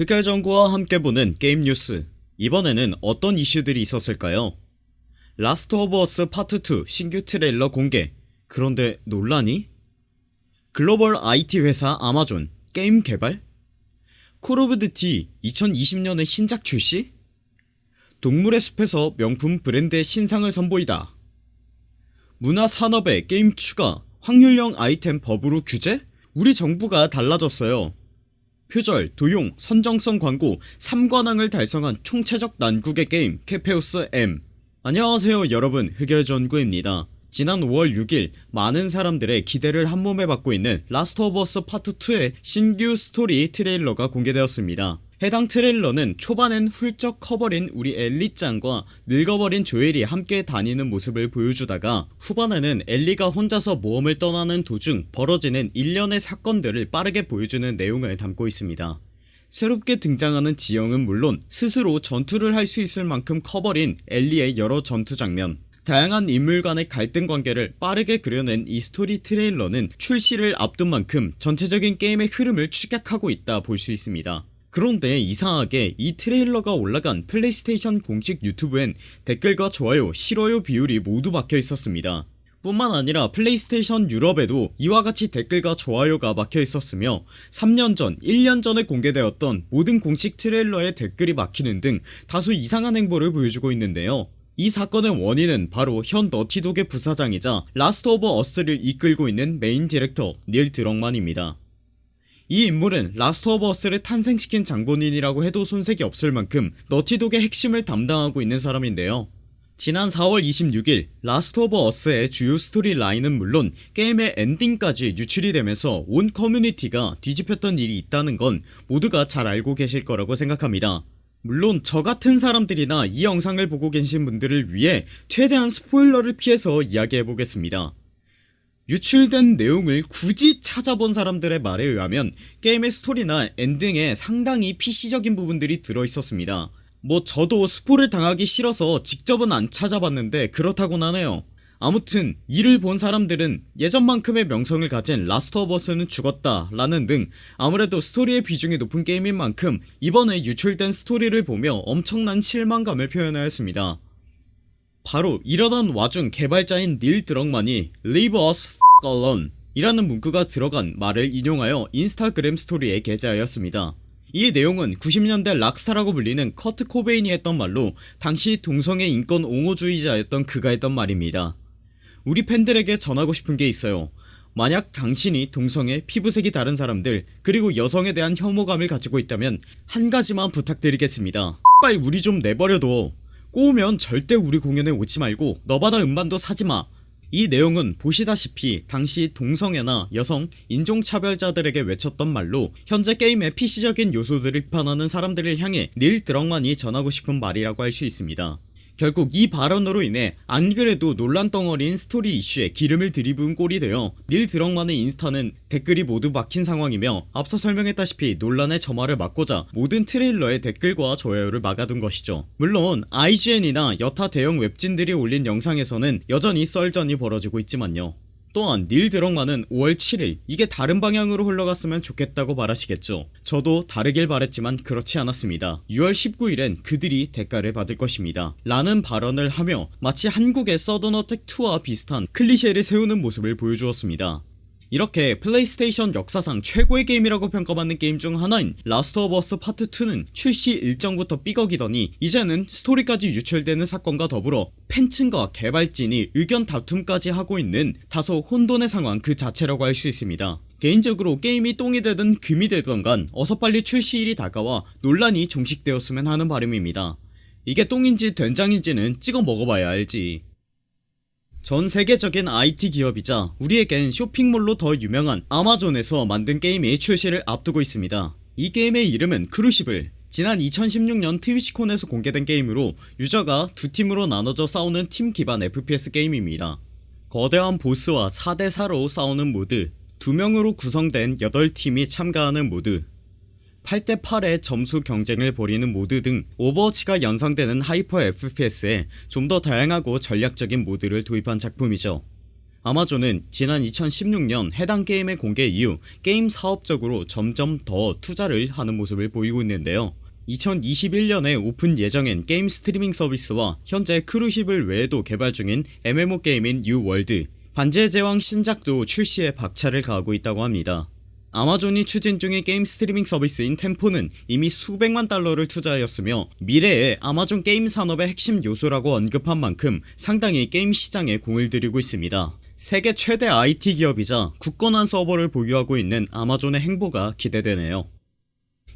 흑열전구와 함께 보는 게임 뉴스 이번에는 어떤 이슈들이 있었을까요 라스트 오브 어스 파트 2 신규 트레일러 공개 그런데 논란이? 글로벌 IT 회사 아마존 게임 개발? 콜 오브 듀티 2020년에 신작 출시? 동물의 숲에서 명품 브랜드의 신상을 선보이다 문화산업에 게임 추가 확률형 아이템 법으로 규제? 우리 정부가 달라졌어요 표절, 도용, 선정성 광고 3관왕을 달성한 총체적 난국의 게임 캐페우스 M. 안녕하세요 여러분. 흑열전구입니다. 지난 5월 6일 많은 사람들의 기대를 한몸에 받고 있는 라스트 오브 어스 파트 2의 신규 스토리 트레일러가 공개되었습니다 해당 트레일러는 초반엔 훌쩍 커버린 우리 엘리짱과 늙어버린 조엘이 함께 다니는 모습을 보여주다가 후반에는 엘리가 혼자서 모험을 떠나는 도중 벌어지는 일련의 사건들을 빠르게 보여주는 내용을 담고 있습니다. 새롭게 등장하는 지형은 물론 스스로 전투를 할 수 있을 만큼 커버린 엘리의 여러 전투 장면 다양한 인물 간의 갈등 관계를 빠르게 그려낸 이 스토리 트레일러는 출시를 앞둔 만큼 전체적인 게임의 흐름을 축약하고 있다 볼 수 있습니다 그런데 이상하게 이 트레일러가 올라간 플레이스테이션 공식 유튜브엔 댓글과 좋아요 싫어요 비율이 모두 막혀 있었습니다. 뿐만 아니라 플레이스테이션 유럽에도 이와 같이 댓글과 좋아요가 막혀 있었으며 3년 전 1년 전에 공개되었던 모든 공식 트레일러에 댓글이 막히는 등 다소 이상한 행보를 보여주고 있는데요. 이 사건의 원인은 바로 현 너티독의 부사장이자 라스트 오브 어스를 이끌고 있는 메인 디렉터 닐 드럭만입니다 이 인물은 라스트 오브 어스를 탄생시킨 장본인이라고 해도 손색이 없을 만큼 너티독의 핵심을 담당하고 있는 사람인데요. 지난 4월 26일 라스트 오브 어스의 주요 스토리 라인은 물론 게임의 엔딩까지 유출이 되면서 온 커뮤니티가 뒤집혔던 일이 있다는 건 모두가 잘 알고 계실 거라고 생각합니다. 물론 저같은 사람들이나 이 영상을 보고 계신 분들을 위해 최대한 스포일러를 피해서 이야기해보겠습니다 유출된 내용을 굳이 찾아본 사람들의 말에 의하면 게임의 스토리나 엔딩에 상당히 PC적인 부분들이 들어있었습니다. 뭐 저도 스포를 당하기 싫어서 직접은 안 찾아봤는데 그렇다곤 하네요. 아무튼 이를 본 사람들은 예전만큼의 명성을 가진 라스트 오브 어스는 죽었다 라는 등 아무래도 스토리의 비중이 높은 게임인 만큼 이번에 유출된 스토리를 보며 엄청난 실망감을 표현하였습니다 바로 이러던 와중 개발자인 닐 드럭만이 Leave us f alone 이라는 문구가 들어간 말을 인용하여 인스타그램 스토리에 게재하였습니다. 이 내용은 90년대 락스타라고 불리는 커트 코베인이 했던 말로 당시 동성애 인권 옹호주의자였던 그가 했던 말입니다. 우리 팬들에게 전하고 싶은 게 있어요. 만약 당신이 동성애, 피부색이 다른 사람들 그리고 여성에 대한 혐오감을 가지고 있다면 한 가지만 부탁드리겠습니다. 제발 우리 좀 내버려둬 꼬우면 절대 우리 공연에 오지 말고 너바나 음반도 사지마. 이 내용은 보시다시피 당시 동성애나 여성, 인종차별자들에게 외쳤던 말로 현재 게임의 PC적인 요소들을 비판하는 사람들을 향해 닐 드럭만이 전하고 싶은 말이라고 할 수 있습니다 결국 이 발언으로 인해 안그래도 논란덩어리인 스토리 이슈에 기름을 들이부은 꼴이 되어 닐 드럭만의 인스타는 댓글이 모두 막힌 상황이며 앞서 설명했다시피 논란의 점화를 막고자 모든 트레일러의 댓글과 좋아요를 막아둔 것이죠. 물론 IGN이나 여타 대형 웹진들이 올린 영상에서는 여전히 썰전이 벌어지고 있지만요 또한 닐 드럭만은 5월 7일 이게 다른 방향으로 흘러갔으면 좋겠다고 말하시겠죠. 저도 다르길 바랬지만 그렇지 않았습니다. 6월 19일엔 그들이 대가를 받을 것입니다. 라는 발언을 하며 마치 한국의 서든 어택 2와 비슷한 클리셰를 세우는 모습을 보여주었습니다 이렇게 플레이스테이션 역사상 최고의 게임이라고 평가받는 게임 중 하나인 라스트 오브 어스 파트 2는 출시 일정부터 삐걱이더니 이제는 스토리까지 유출되는 사건과 더불어 팬층과 개발진이 의견 다툼까지 하고 있는 다소 혼돈의 상황 그 자체라고 할 수 있습니다. 개인적으로 게임이 똥이 되든 금이 되든 간에 어서 빨리 출시일이 다가와 논란이 종식되었으면 하는 바람입니다. 이게 똥인지 된장인지는 찍어 먹어봐야 알지 전 세계적인 IT 기업이자 우리에겐 쇼핑몰로 더 유명한 아마존에서 만든 게임이 출시를 앞두고 있습니다. 이 게임의 이름은 크루시블. 지난 2016년 트위치콘에서 공개된 게임으로 유저가 두 팀으로 나눠져 싸우는 팀 기반 FPS 게임입니다. 거대한 보스와 4대4로 싸우는 모드 2명으로 구성된 8팀이 참가하는 모드 8대8의 점수 경쟁을 벌이는 모드 등 오버워치가 연상되는 hyper FPS에 좀 더 다양하고 전략적인 모드를 도입한 작품이죠. 아마존은 지난 2016년 해당 게임의 공개 이후 게임 사업적으로 점점 더 투자를 하는 모습을 보이고 있는데요. 2021년에 오픈 예정인 게임 스트리밍 서비스와 현재 크루시블 외에도 개발 중인 MMO 게임인 뉴월드 반지의 제왕 신작도 출시에 박차를 가하고 있다고 합니다 아마존이 추진 중인 게임 스트리밍 서비스인 템포는 이미 수백만 달러를 투자하였으며 미래의 아마존 게임 산업의 핵심 요소라고 언급한 만큼 상당히 게임 시장에 공을 들이고 있습니다. 세계 최대 IT 기업이자 굳건한 서버를 보유하고 있는 아마존의 행보가 기대되네요.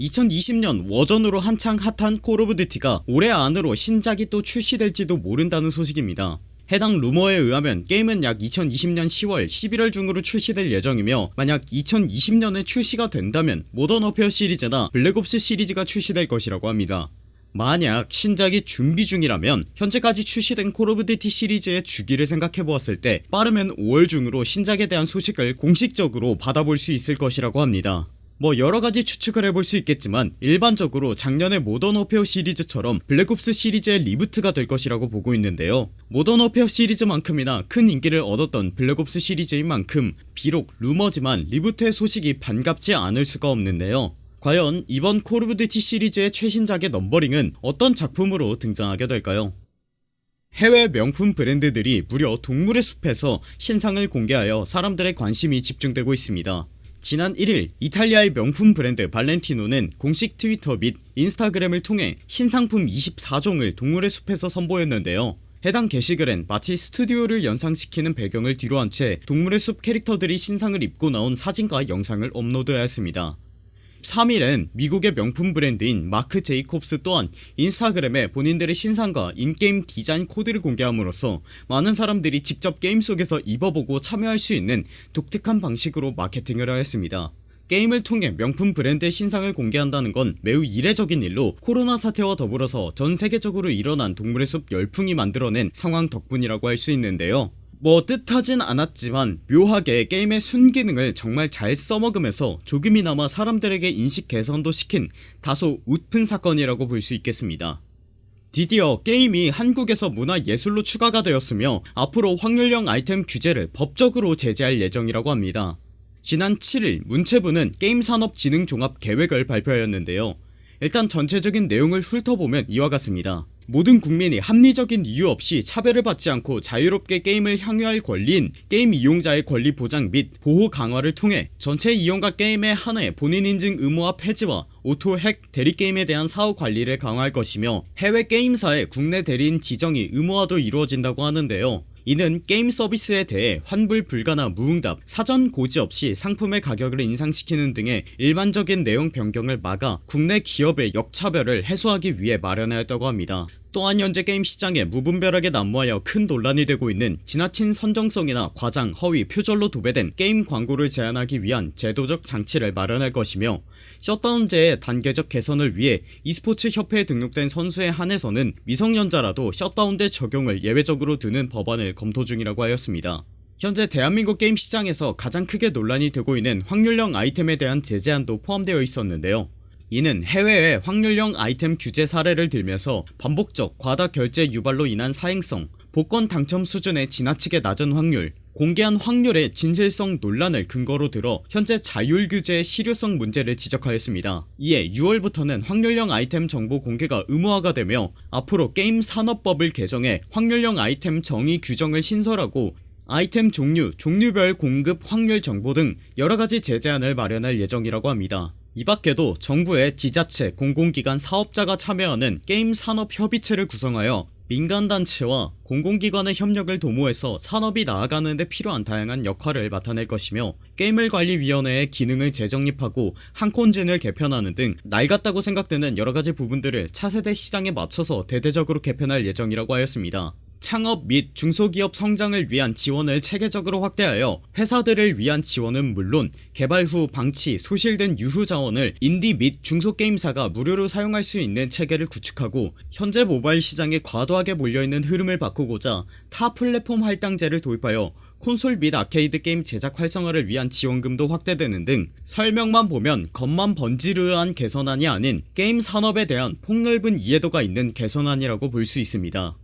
2020년 워존으로 한창 핫한 콜 오브 듀티가 올해 안으로 신작이 또 출시될지도 모른다는 소식입니다 해당 루머에 의하면 게임은 약 2020년 10월 11월 중으로 출시될 예정이며 만약 2020년에 출시가 된다면 모던 워페어 시리즈나 블랙옵스 시리즈가 출시될 것이라고 합니다. 만약 신작이 준비 중이라면 현재까지 출시된 콜 오브 듀티 시리즈의 주기를 생각해보았을 때 빠르면 5월 중으로 신작에 대한 소식을 공식적으로 받아볼 수 있을 것이라고 합니다. 뭐 여러가지 추측을 해볼 수 있겠지만 일반적으로 작년의 모던 워페어 시리즈처럼 블랙옵스 시리즈의 reboot가 될 것이라고 보고 있는데요 모던 워페어 시리즈만큼이나 큰 인기를 얻었던 블랙옵스 시리즈인 만큼 비록 루머지만 reboot의 소식이 반갑지 않을 수가 없는데요. 과연 이번 콜 오브 듀티 시리즈의 최신작의 넘버링은 어떤 작품으로 등장하게 될까요? 해외 명품 브랜드들이 무려 동물의 숲에서 신상을 공개하여 사람들의 관심이 집중되고 있습니다. 지난 1일 이탈리아의 명품 브랜드 발렌티노는 공식 트위터 및 인스타그램을 통해 신상품 24종을 동물의 숲에서 선보였는데요 해당 게시글엔 마치 스튜디오를 연상시키는 배경을 뒤로한 채 동물의 숲 캐릭터들이 신상을 입고 나온 사진과 영상을 업로드하였습니다. 3일엔 미국의 명품 브랜드인 마크 제이콥스 또한 인스타그램에 본인들의 신상과 in-game 디자인 코드를 공개함으로써 많은 사람들이 직접 게임 속에서 입어보고 참여할 수 있는 독특한 방식으로 마케팅을 하였습니다 게임을 통해 명품 브랜드의 신상을 공개한다는 건 매우 이례적인 일로 코로나 사태와 더불어서 전 세계적으로 일어난 동물의 숲 열풍이 만들어낸 상황 덕분이라고 할 수 있는데요. 뭐 뜻하진 않았지만 묘하게 게임의 순기능을 정말 잘 써먹으면서 조금이나마 사람들에게 인식 개선도 시킨 다소 웃픈 사건이라고 볼 수 있겠습니다. 드디어 게임이 한국에서 문화예술로 추가가 되었으며 앞으로 확률형 아이템 규제를 법적으로 제재할 예정이라고 합니다 지난 7일 문체부는 게임산업진흥종합 계획을 발표하였는데요. 일단 전체적인 내용을 훑어보면 이와 같습니다. 모든 국민이 합리적인 이유 없이 차별을 받지 않고 자유롭게 게임을 향유할 권리인 게임 이용자의 권리 보장 및 보호 강화를 통해 전체 이용가 게임에 한해 본인 인증 의무화 폐지와 오토 핵 대리게임에 대한 사후 관리를 강화할 것이며 해외 게임사의 국내 대리인 지정이 의무화도 이루어진다고 하는데요 이는 게임 서비스에 대해 환불 불가나 무응답 사전 고지 없이 상품의 가격을 인상시키는 등의 일반적인 내용 변경을 막아 국내 기업의 역차별을 해소하기 위해 마련하였다고 합니다 또한 현재 게임 시장에 무분별하게 난무하여 큰 논란이 되고 있는 지나친 선정성이나 과장 허위 표절로 도배된 게임 광고를 제한하기 위한 제도적 장치를 마련할 것이며 셧다운제의 단계적 개선을 위해 e스포츠 협회에 등록된 선수에 한해서는 미성년자라도 셧다운제 적용을 예외적으로 두는 법안을 검토 중이라고 하였습니다. 현재 대한민국 게임 시장에서 가장 크게 논란이 되고 있는 확률형 아이템에 대한 제재안도 포함되어 있었는데요 이는 해외의 확률형 아이템 규제 사례를 들면서 반복적 과다 결제 유발로 인한 사행성 복권 당첨 수준의 지나치게 낮은 확률 공개한 확률의 진실성 논란을 근거로 들어 현재 자율규제의 실효성 문제를 지적하였습니다. 이에 6월부터는 확률형 아이템 정보 공개가 의무화가 되며 앞으로 게임 산업법을 개정해 확률형 아이템 정의 규정을 신설하고 아이템 종류, 종류별 공급 확률 정보 등 여러가지 제재안을 마련할 예정이라고 합니다 이 밖에도 정부의 지자체, 공공기관, 사업자가 참여하는 게임 산업협의체를 구성하여 민간단체와 공공기관의 협력을 도모해서 산업이 나아가는 데 필요한 다양한 역할을 맡아낼 것이며 게임을관리위원회의 기능을 재정립하고 한콘진을 개편하는 등 낡았다고 생각되는 여러가지 부분들을 차세대 시장에 맞춰서 대대적으로 개편할 예정이라고 하였습니다 창업 및 중소기업 성장을 위한 지원을 체계적으로 확대하여 회사들을 위한 지원은 물론 개발 후 방치 소실된 유휴 자원을 인디 및 중소게임사가 무료로 사용할 수 있는 체계를 구축하고 현재 모바일 시장에 과도하게 몰려있는 흐름을 바꾸고자 타 플랫폼 할당제를 도입하여 콘솔 및 아케이드 게임 제작 활성화를 위한 지원금도 확대되는 등 설명만 보면 겉만 번지르르한 개선안이 아닌 게임 산업에 대한 폭넓은 이해도가 있는 개선안이라고 볼 수 있습니다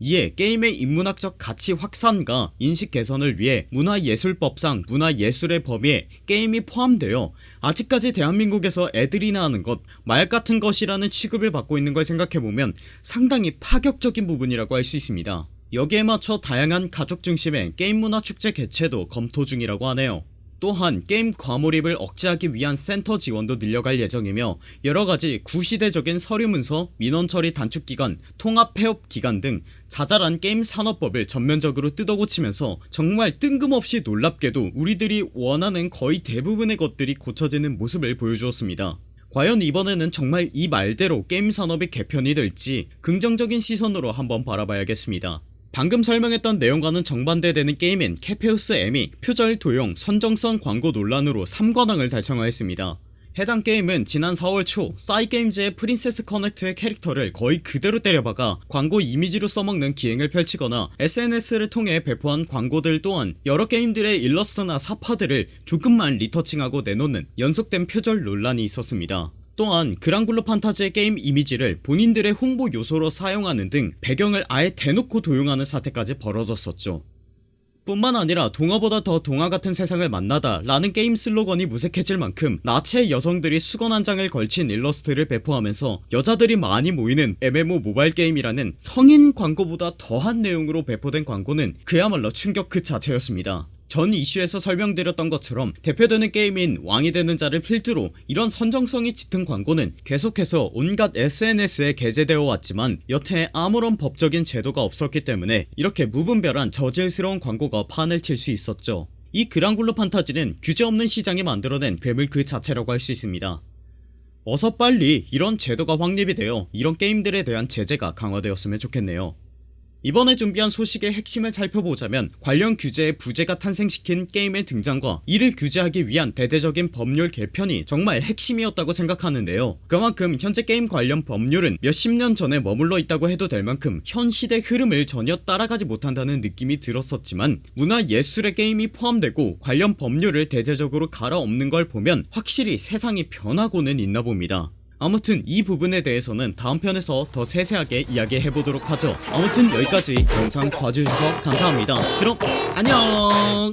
이에 게임의 인문학적 가치 확산과 인식 개선을 위해 문화예술법상 문화예술의 범위에 게임이 포함되어 아직까지 대한민국에서 애들이나 하는 것 마약같은 것이라는 취급을 받고 있는 걸 생각해보면 상당히 파격적인 부분이라고 할 수 있습니다. 여기에 맞춰 다양한 가족 중심의 게임 문화 축제 개최도 검토 중이라고 하네요 또한 게임 과몰입을 억제하기 위한 센터 지원도 늘려갈 예정이며 여러가지 구시대적인 서류문서 민원처리 단축기간 통합폐업 기간 등 자잘한 게임 산업법을 전면적으로 뜯어고치면서 정말 뜬금없이 놀랍게도 우리들이 원하는 거의 대부분의 것들이 고쳐지는 모습을 보여주었습니다. 과연 이번에는 정말 이 말대로 게임 산업이 개편이 될지 긍정적인 시선으로 한번 바라봐야겠습니다 방금 설명했던 내용과는 정반대되는 게임인 케페우스 M이 표절 도용 선정성 광고 논란으로 3관왕을 달성하였습니다. 해당 게임은 지난 4월 초 싸이게임즈의 프린세스 커넥트의 캐릭터를 거의 그대로 때려박아 광고 이미지로 써먹는 기행을 펼치거나 SNS를 통해 배포한 광고들 또한 여러 게임들의 일러스트나 삽화들을 조금만 리터칭하고 내놓는 연속된 표절 논란이 있었습니다 또한 그랑블루 판타지의 게임 이미지를 본인들의 홍보 요소로 사용하는 등 배경을 아예 대놓고 도용하는 사태까지 벌어졌었죠. 뿐만 아니라 동화보다 더 동화 같은 세상을 만나다 라는 게임 슬로건이 무색해질 만큼 나체 여성들이 수건 한 장을 걸친 일러스트를 배포하면서 여자들이 많이 모이는 MMO 모바일 게임이라는 성인 광고보다 더한 내용으로 배포된 광고는 그야말로 충격 그 자체였습니다 전 이슈에서 설명드렸던 것처럼 대표되는 게임인 왕이 되는 자를 필두로 이런 선정성이 짙은 광고는 계속해서 온갖 SNS에 게재되어 왔지만 여태 아무런 법적인 제도가 없었기 때문에 이렇게 무분별한 저질스러운 광고가 판을 칠 수 있었죠. 이 그랑블루 판타지는 규제 없는 시장이 만들어낸 괴물 그 자체라고 할 수 있습니다. 어서 빨리 이런 제도가 확립이 되어 이런 게임들에 대한 제재가 강화되었으면 좋겠네요 이번에 준비한 소식의 핵심을 살펴보자면 관련 규제의 부재가 탄생시킨 게임의 등장과 이를 규제하기 위한 대대적인 법률 개편이 정말 핵심이었다고 생각하는데요. 그만큼 현재 게임 관련 법률은 몇십 년 전에 머물러 있다고 해도 될 만큼 현 시대 흐름을 전혀 따라가지 못한다는 느낌이 들었었지만 문화예술의 게임이 포함되고 관련 법률을 대대적으로 갈아엎는 걸 보면 확실히 세상이 변하고는 있나 봅니다 아무튼 이 부분에 대해서는 다음 편에서 더 세세하게 이야기해보도록 하죠. 아무튼 여기까지 영상 봐주셔서 감사합니다. 그럼 안녕